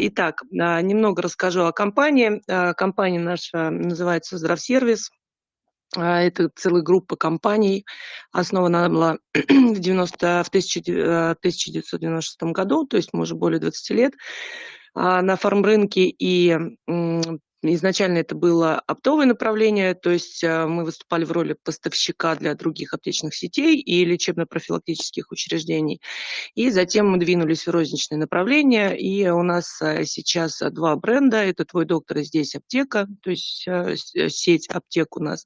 Итак, а, немного расскажу о компании. А, компания наша называется «Здравсервис». А, это целая группа компаний. Основана она была в, 90, в 1996 году, то есть мы уже более 20 лет на фармрынке. И Изначально это было оптовое направление, то есть э, мы выступали в роли поставщика для других аптечных сетей и лечебно-профилактических учреждений. И затем мы двинулись в розничное направление, и у нас э, сейчас два бренда. Это «Твой доктор» и «Здесь аптека», то есть э, сеть аптек у нас.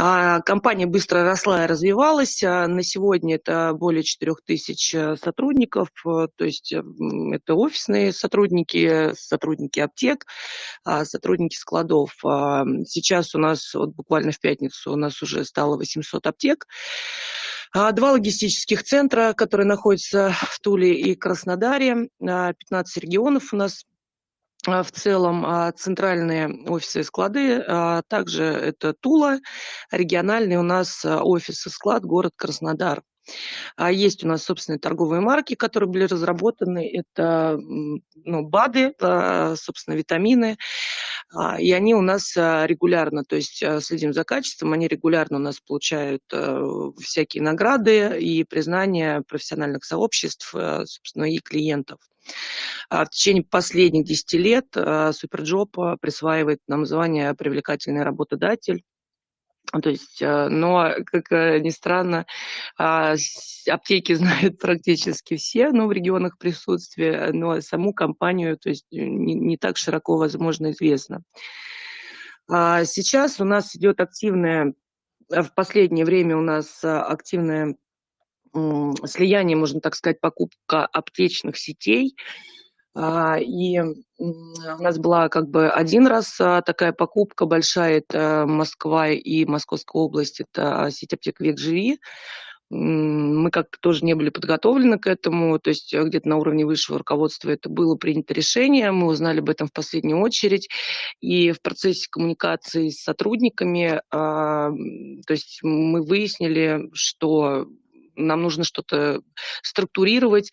А, компания быстро росла и развивалась. А, на сегодня это более 4 тысяч сотрудников, то есть это офисные сотрудники, сотрудники аптек, а, сотрудники складов. Сейчас у нас, вот буквально в пятницу, у нас уже стало 800 аптек. Два логистических центра, которые находятся в Туле и Краснодаре. 15 регионов у нас в целом центральные офисы и склады, также это Тула, региональный у нас офис и склад, город Краснодар. А есть у нас собственные торговые марки, которые были разработаны. Это ну, БАДы, а, собственно, витамины. А, и они у нас регулярно, то есть следим за качеством, они регулярно у нас получают всякие награды и признания профессиональных сообществ, собственно, и клиентов. В течение последних 10 лет SuperJob присваивает нам звание «Привлекательный работодатель». То есть, э, но, как э, ни странно, а, аптеки знают практически все, ну, в регионах присутствия, но саму компанию, то есть, не, не так широко, возможно, известно. А сейчас у нас идет активное, э, в последнее время у нас активное слияние, можно так сказать, покупка аптечных сетей, а, и у нас была как бы один раз а, такая покупка большая, это Москва и Московская область, это сеть аптек «Век живи». Мы как-то тоже не были подготовлены к этому, то есть э, где-то на уровне высшего руководства это было принято решение, мы узнали об этом в последнюю очередь, и в процессе коммуникации с сотрудниками, а, то есть мы выяснили, что нам нужно что-то структурировать,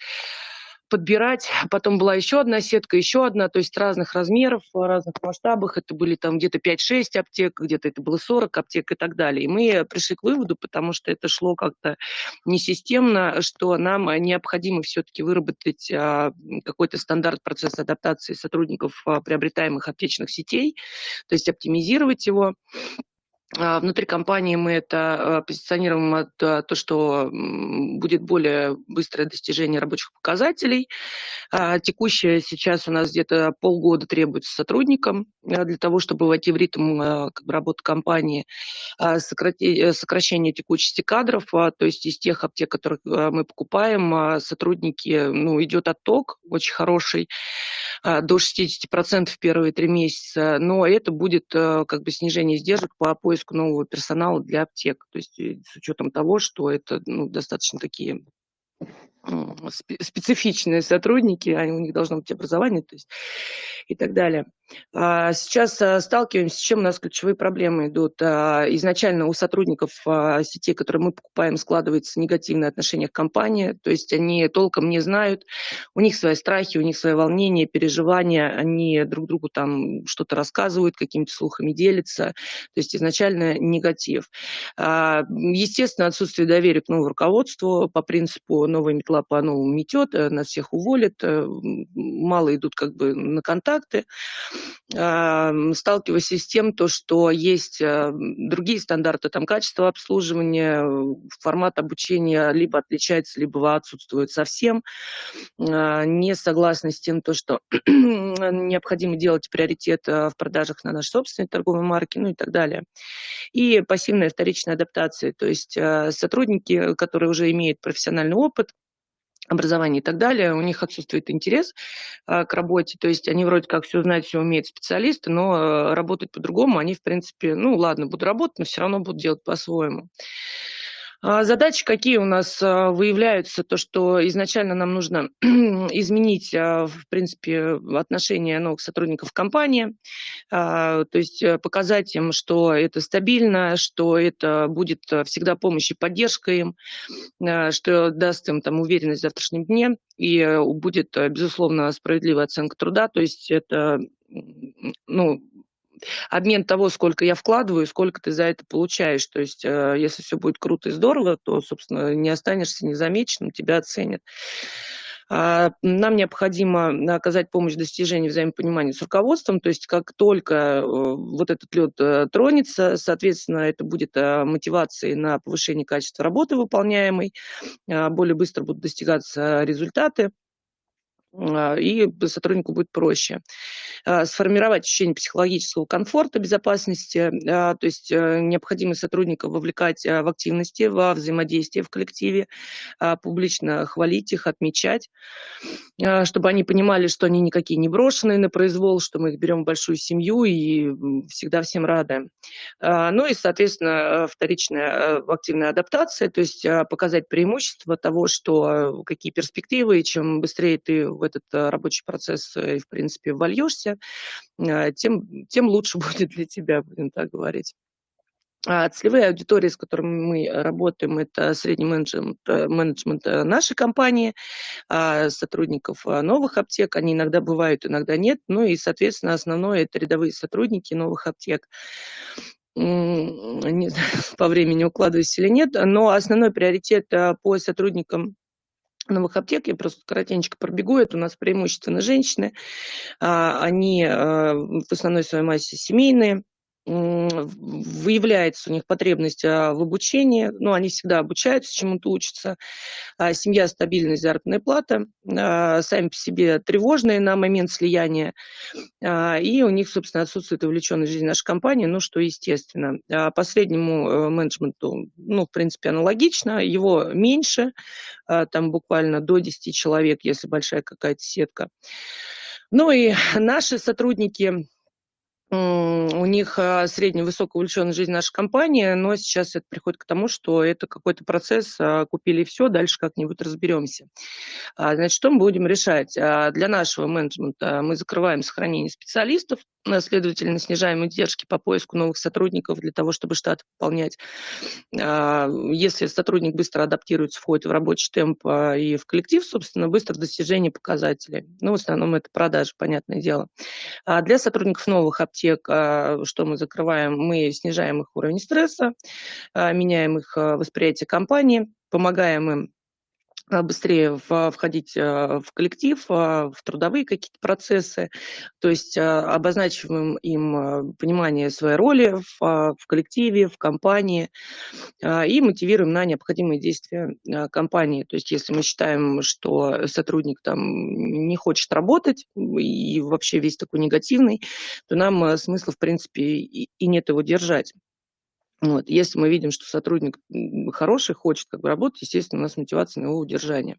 подбирать. Потом была еще одна сетка, еще одна, то есть разных размеров, разных масштабах. Это были там где-то 5-6 аптек, где-то это было 40 аптек и так далее. И мы пришли к выводу, потому что это шло как-то несистемно, что нам необходимо все-таки выработать а, какой-то стандарт процесса адаптации сотрудников а, приобретаемых аптечных сетей, то есть оптимизировать его. А, внутри компании мы это а, позиционируем от а, то, что будет более быстрое достижение рабочих показателей. Текущее сейчас у нас где-то полгода требуется сотрудникам для того, чтобы войти в ритм работы компании, сокращение текучести кадров, то есть из тех аптек, которых мы покупаем, сотрудники, ну, идет отток очень хороший, до 60% в первые три месяца, но это будет как бы снижение издержек по поиску поиск нового персонала для аптек. То есть э, с учетом того, что это ну, достаточно такие специфичные сотрудники, они, у них должно быть образование, то есть и так далее. А, сейчас а, сталкиваемся, с чем у нас ключевые проблемы идут. А, изначально у сотрудников сетей, которые мы покупаем, складывается негативное отношение к компании, то есть они толком не знают, у них свои страхи, у них свои волнения, переживания, они друг другу там что-то рассказывают, какими-то слухами делятся, то есть изначально негатив. Естественно, отсутствие доверия к новому руководству. По принципу новой метла по-новому метет, э, нас всех уволят, э, мало идут как бы на контакты сталкиваясь с тем, то, что есть э, другие стандарты там, качества обслуживания, формат обучения либо отличается, либо отсутствует совсем. А, не согласны с тем, то, что необходимо делать приоритет э, в продажах на наши собственные торговые марки, ну и так далее. И пассивная вторичная адаптация, то есть э, сотрудники, которые уже имеют профессиональный опыт, образование и так далее, у них отсутствует интерес а, к работе, то есть они вроде как все знают, все умеют специалисты, но а, работать по-другому они, в принципе, ну ладно, буду работать, но все равно будут делать по-своему. А, задачи какие у нас а, выявляются? То, что изначально нам нужно изменить, а, в принципе, отношение новых сотрудников компании, то есть э, показать им, что это стабильно, что это будет всегда помощь и поддержка им, что даст им там уверенность в завтрашнем дне и э, будет, э, безусловно, справедливая оценка труда. То есть это ну, обмен того, сколько я вкладываю, сколько ты за это получаешь. То есть, э, если все будет круто и здорово, то, собственно, не останешься незамеченным, тебя оценят. А, нам необходимо оказать помощь в достижении взаимопонимания с руководством, то есть как только э, вот этот лед э, тронется, соответственно, это будет мотивацией на повышение качества работы выполняемой, а, более быстро будут достигаться результаты. А, и сотруднику будет проще. А, сформировать ощущение психологического комфорта, безопасности, а, то есть э, необходимо сотрудников вовлекать в активности, во взаимодействие в коллективе, публично хвалить их, отмечать, чтобы они понимали, что они никакие не брошенные на произвол, что мы их берем в большую семью и всегда всем рады. Ну и, соответственно, вторичная активная адаптация, то есть показать преимущество того, что какие перспективы, и чем быстрее ты этот э, рабочий процесс, э, в принципе, вольешься, э, тем, тем лучше будет для тебя, будем так говорить. А целевые аудитории, с которыми мы работаем, это средний менеджмент, менеджмент нашей компании, а сотрудников новых аптек. Они иногда бывают, иногда нет. Ну и, соответственно, основное – это рядовые сотрудники новых аптек. Не знаю, по времени укладываюсь или нет, но основной приоритет по сотрудникам новых аптек, я просто коротенько пробегу, это у нас преимущественно женщины, а, они а, в основной своей массе семейные, выявляется у них потребность а, в обучении, ну, они всегда обучаются, чему-то учатся, а, семья стабильная, заработная плата, а, сами по себе тревожные на момент слияния, и у них, собственно, отсутствует увлеченность в жизни нашей компании, ну, что естественно. Последнему э, менеджменту, ну, в принципе, аналогично, его меньше, там буквально до 10 человек, если большая какая-то сетка. Ну и наши сотрудники, у них а, средняя высокая увлеченность жизнь нашей компании, но сейчас это приходит к тому, что это какой-то процесс, а, купили все, дальше как-нибудь разберемся. А, значит, что мы будем решать? Для нашего менеджмента мы закрываем сохранение специалистов, следовательно, снижаем издержки по поиску новых сотрудников для того, чтобы штат пополнять. Если сотрудник быстро адаптируется, входит в рабочий темп и в коллектив, собственно, быстро достижение показателей. Ну, в основном это продажи, понятное дело. Для сотрудников новых аптек, а, что мы закрываем, мы снижаем их уровень стресса, а, меняем их а, восприятие компании, помогаем им быстрее входить а, в коллектив, а, в трудовые какие-то процессы, то есть обозначиваем им понимание своей роли в, в коллективе, в компании и мотивируем на необходимые действия компании. То есть если мы считаем, что сотрудник там не хочет работать и вообще весь такой негативный, то нам смысла, в принципе, и нет его держать. Вот. Если мы видим, что сотрудник хороший, хочет как бы работать, естественно, у нас мотивация на его удержание.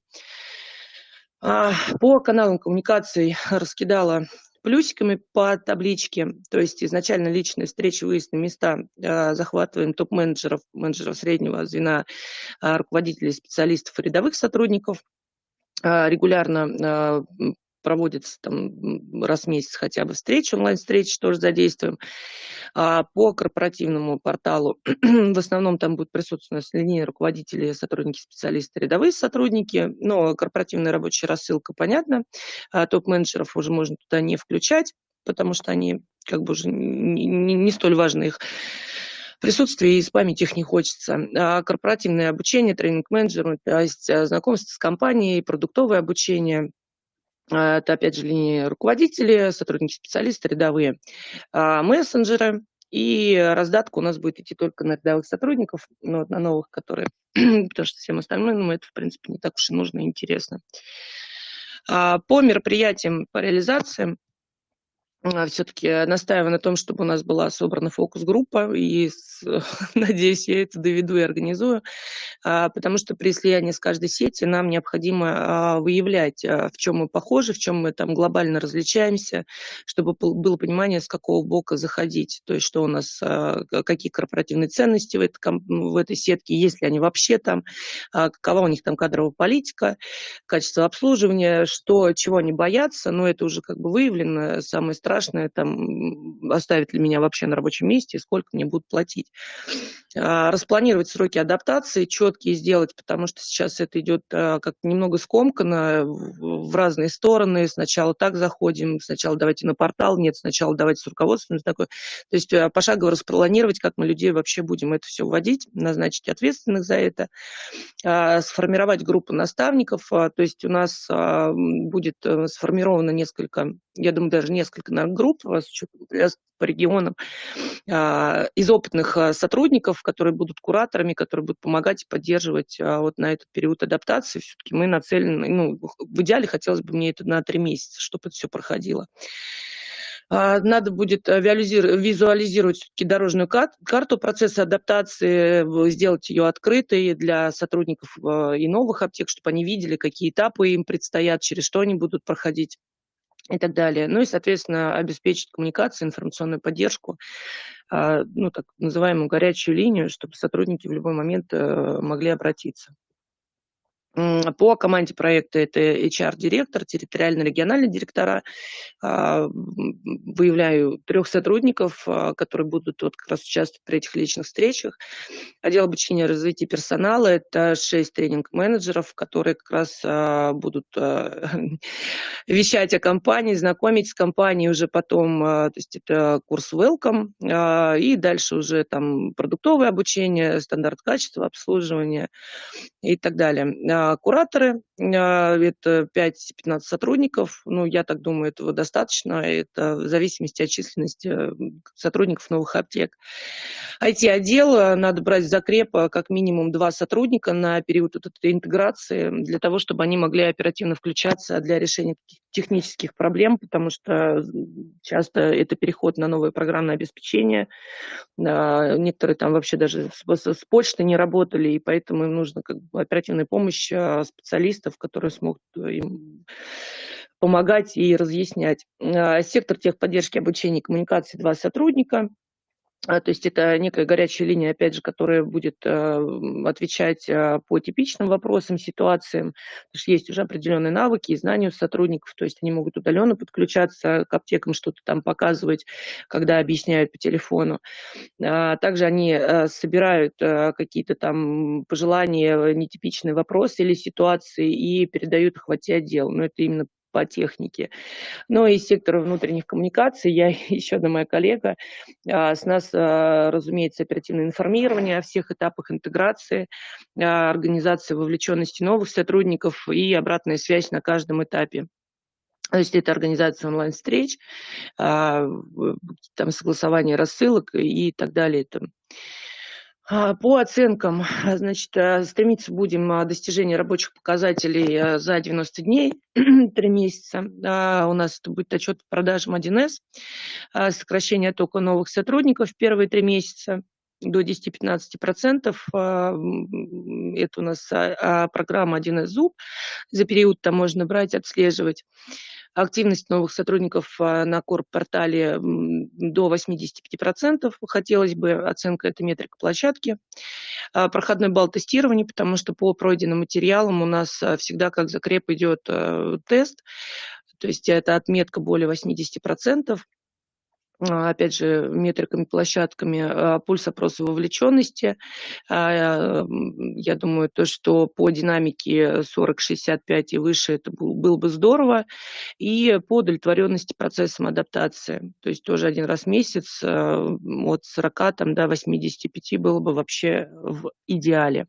А, по каналам коммуникаций раскидала плюсиками по табличке, то есть изначально личные встречи, выезд на места, а, захватываем топ-менеджеров, менеджеров среднего звена, а, руководителей, специалистов, рядовых сотрудников, регулярно проводится там раз в месяц хотя бы встречи, онлайн-встречи тоже задействуем. А по корпоративному порталу в основном там будет присутствовать линейные руководители, сотрудники, специалисты, рядовые сотрудники, но корпоративная рабочая рассылка, понятно, а топ-менеджеров уже можно туда не включать, потому что они как бы уже не, не, не столь важны их присутствие и спамить их не хочется. А корпоративное обучение, тренинг-менеджеру, то есть а, знакомство с компанией, продуктовое обучение – это, опять же, линии руководители, сотрудники, специалисты, рядовые, а, мессенджеры. И раздатка у нас будет идти только на рядовых сотрудников, но на новых, которые, потому что всем остальным ну, это, в принципе, не так уж и нужно и интересно. А, по мероприятиям, по реализациям, а, все-таки настаиваю на том, чтобы у нас была собрана фокус-группа, и с, надеюсь, я это доведу и организую, а, потому что при слиянии с каждой сети нам необходимо а, выявлять, в чем мы похожи, в чем мы там глобально различаемся, чтобы было понимание, с какого бока заходить, то есть что у нас, какие корпоративные ценности в этой, в этой сетке, есть ли они вообще там, какова у них там кадровая политика, качество обслуживания, что, чего они боятся, но это уже как бы выявлено, самое страшное страшное, там, оставят ли меня вообще на рабочем месте, сколько мне будут платить. А, распланировать сроки адаптации, четкие сделать, потому что сейчас это идет а, как немного скомканно в разные стороны. Сначала так заходим, сначала давайте на портал, нет, сначала давайте с руководством. Такое. То есть а, пошагово распланировать, как мы людей вообще будем это все вводить, назначить ответственных за это, сформировать группу наставников. То есть у нас будет э, сформировано несколько, я думаю, даже несколько групп с учетом по регионам а, из опытных а, сотрудников, которые будут кураторами, которые будут помогать и поддерживать а, вот на этот период адаптации. Все-таки мы нацелены, ну, в идеале хотелось бы мне это на три месяца, чтобы это все проходило. Надо будет визуализировать все-таки дорожную карту процесса адаптации, сделать ее открытой для сотрудников и новых аптек, чтобы они видели, какие этапы им предстоят, через что они будут проходить и так далее. Ну и, соответственно, обеспечить коммуникацию, информационную поддержку, а, ну, так называемую горячую линию, чтобы сотрудники в любой момент э, могли обратиться. По команде проекта это HR-директор, территориально-региональные директора. А, выявляю трех сотрудников, а, которые будут вот как раз участвовать при этих личных встречах. Отдел обучения и развития персонала – это шесть тренинг-менеджеров, которые как раз а, будут вещать о компании, знакомить с компанией уже потом. То есть это курс Welcome, и дальше уже там продуктовое обучение, стандарт качества, обслуживания и так далее кураторы, а, это 5-15 сотрудников, ну, я так думаю, этого достаточно, это в зависимости от численности э, сотрудников новых аптек. IT-отдел надо брать в закреп э, как минимум два сотрудника на период вот этой интеграции, для того, чтобы они могли оперативно включаться для решения технических проблем, потому что часто это переход на новое программное обеспечение, некоторые там вообще даже с, с, почты не работали, и поэтому им нужно как бы оперативная помощь специалистов, которые смогут им помогать и разъяснять. Сектор техподдержки обучения и коммуникации два сотрудника – а, то есть это некая горячая линия, опять же, которая будет э, отвечать э, по типичным вопросам, ситуациям. Потому что есть уже определенные навыки и знания у сотрудников, то есть они могут удаленно подключаться к аптекам, что-то там показывать, когда объясняют по телефону. А также они собирают какие-то там пожелания, нетипичные вопросы или ситуации и передают их в IT-отдел. Но это именно по технике. Ну и сектор внутренних коммуникаций, я еще одна моя коллега, а, с нас, а, разумеется, оперативное информирование о всех этапах интеграции, а, организации вовлеченности новых сотрудников и обратная связь на каждом этапе. То есть это организация онлайн-встреч, там согласование рассылок и так далее. А, по оценкам, а, значит, э, стремиться будем а, достижения рабочих показателей за 90 дней, 3 месяца. У нас это будет отчет по продажам 1С, сокращение тока новых сотрудников в первые 3 месяца до 10-15%. Это у нас программа 1С ЗУБ. За период там можно брать, отслеживать активность новых сотрудников а, на корп-портале до 85%. Хотелось бы оценка этой метрика площадки. А, проходной балл тестирования, потому что по пройденным материалам у нас а, всегда как закреп идет тест, то есть это отметка более 80%. А, опять же, метриками, площадками, а, пульс опроса вовлеченности. А, я думаю, то, что по динамике 40-65 и выше, это было бы здорово. И по удовлетворенности процессом адаптации. То есть тоже один раз в месяц от 40 там, до 85 было бы вообще в идеале.